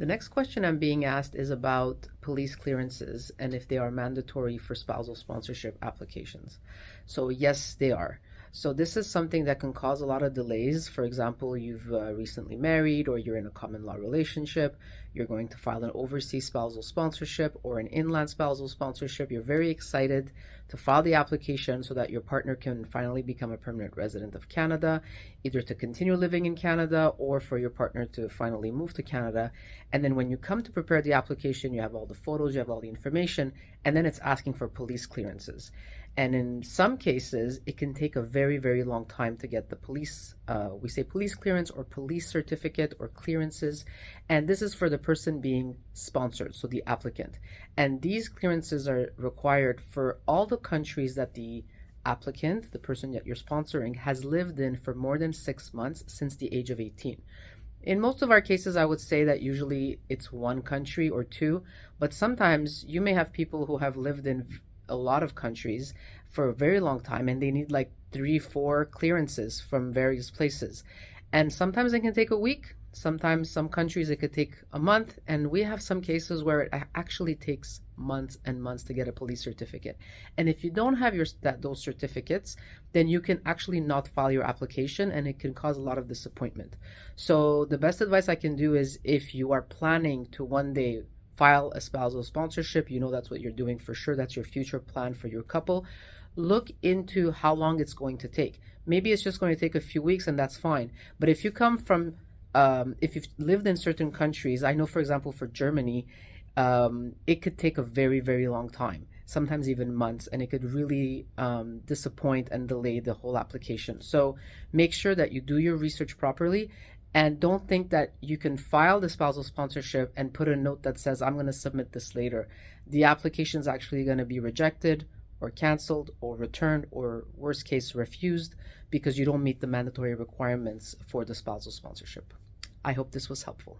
The next question I'm being asked is about police clearances and if they are mandatory for spousal sponsorship applications. So, yes, they are. So this is something that can cause a lot of delays. For example, you've uh, recently married or you're in a common law relationship, you're going to file an overseas spousal sponsorship or an inland spousal sponsorship. You're very excited to file the application so that your partner can finally become a permanent resident of Canada, either to continue living in Canada or for your partner to finally move to Canada. And then when you come to prepare the application, you have all the photos, you have all the information, and then it's asking for police clearances. And in some cases, it can take a very, very long time to get the police, uh, we say police clearance or police certificate or clearances. And this is for the person being sponsored, so the applicant. And these clearances are required for all the countries that the applicant, the person that you're sponsoring, has lived in for more than six months since the age of 18. In most of our cases, I would say that usually it's one country or two, but sometimes you may have people who have lived in a lot of countries for a very long time and they need like three, four clearances from various places. And sometimes it can take a week. Sometimes some countries it could take a month. And we have some cases where it actually takes months and months to get a police certificate. And if you don't have your that those certificates, then you can actually not file your application and it can cause a lot of disappointment. So the best advice I can do is if you are planning to one day file a spousal sponsorship, you know that's what you're doing for sure. That's your future plan for your couple. Look into how long it's going to take. Maybe it's just going to take a few weeks and that's fine. But if you come from, um, if you've lived in certain countries, I know, for example, for Germany, um, it could take a very, very long time, sometimes even months, and it could really um, disappoint and delay the whole application. So make sure that you do your research properly and don't think that you can file the spousal sponsorship and put a note that says, I'm going to submit this later. The application is actually going to be rejected or canceled or returned or worst case refused because you don't meet the mandatory requirements for the spousal sponsorship. I hope this was helpful.